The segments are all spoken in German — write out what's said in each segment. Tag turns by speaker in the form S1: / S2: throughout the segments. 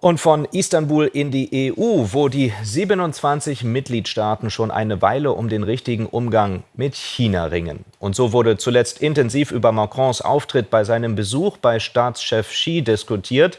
S1: Und von Istanbul in die EU, wo die 27 Mitgliedstaaten schon eine Weile um den richtigen Umgang mit China ringen. Und so wurde zuletzt intensiv über Macrons Auftritt bei seinem Besuch bei Staatschef Xi diskutiert.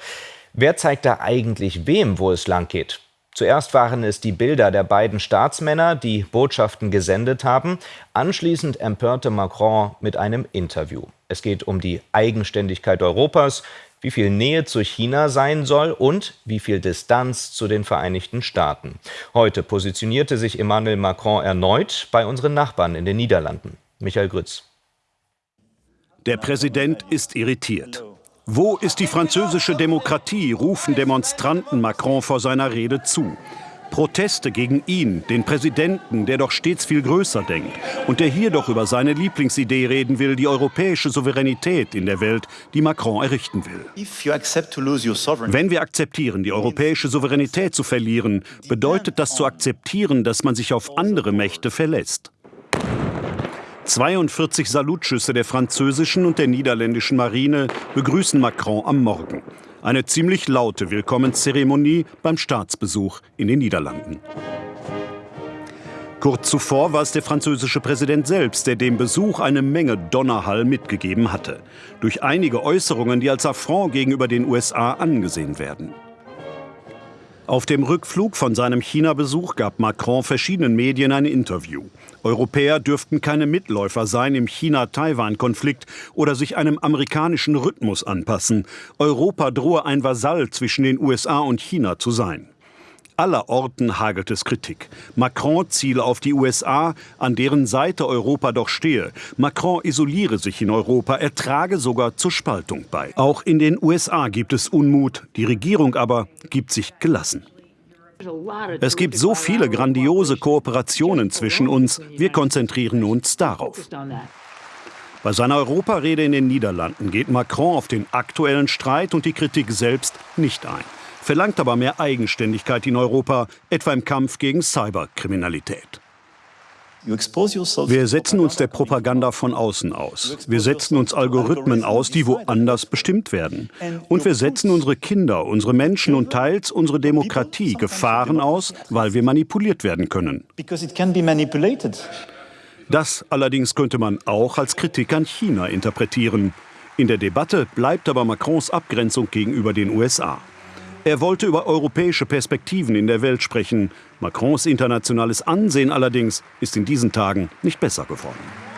S1: Wer zeigt da eigentlich wem, wo es lang geht? Zuerst waren es die Bilder der beiden Staatsmänner, die Botschaften gesendet haben. Anschließend empörte Macron mit einem Interview. Es geht um die Eigenständigkeit Europas, wie viel Nähe zu China sein soll und wie viel Distanz zu den Vereinigten Staaten. Heute positionierte sich Emmanuel Macron erneut bei unseren Nachbarn in den Niederlanden. Michael Grütz.
S2: Der Präsident ist irritiert. Wo ist die französische Demokratie, rufen Demonstranten Macron vor seiner Rede zu. Proteste gegen ihn, den Präsidenten, der doch stets viel größer denkt und der hier doch über seine Lieblingsidee reden will, die europäische Souveränität in der Welt, die Macron errichten will. Wenn wir akzeptieren, die europäische Souveränität zu verlieren, bedeutet das zu akzeptieren, dass man sich auf andere Mächte verlässt. 42 Salutschüsse der französischen und der niederländischen Marine begrüßen Macron am Morgen. Eine ziemlich laute Willkommenszeremonie beim Staatsbesuch in den Niederlanden. Kurz zuvor war es der französische Präsident selbst, der dem Besuch eine Menge Donnerhall mitgegeben hatte. Durch einige Äußerungen, die als Affront gegenüber den USA angesehen werden. Auf dem Rückflug von seinem China-Besuch gab Macron verschiedenen Medien ein Interview. Europäer dürften keine Mitläufer sein im China-Taiwan-Konflikt oder sich einem amerikanischen Rhythmus anpassen. Europa drohe ein Vasall zwischen den USA und China zu sein. Aller Orten hagelt es Kritik. Macron ziele auf die USA, an deren Seite Europa doch stehe. Macron isoliere sich in Europa, er trage sogar zur Spaltung bei. Auch in den USA gibt es Unmut, die Regierung aber gibt sich gelassen. Es gibt so viele grandiose Kooperationen zwischen uns, wir konzentrieren uns darauf. Bei seiner Europarede in den Niederlanden geht Macron auf den aktuellen Streit und die Kritik selbst nicht ein verlangt aber mehr Eigenständigkeit in Europa, etwa im Kampf gegen Cyberkriminalität. Wir setzen uns der Propaganda von außen aus. Wir setzen uns Algorithmen aus, die woanders bestimmt werden. Und wir setzen unsere Kinder, unsere Menschen und teils unsere Demokratie Gefahren aus, weil wir manipuliert werden können. Das allerdings könnte man auch als Kritik an China interpretieren. In der Debatte bleibt aber Macrons Abgrenzung gegenüber den USA. Er wollte über europäische Perspektiven in der Welt sprechen. Macrons internationales Ansehen allerdings ist in diesen Tagen nicht besser geworden.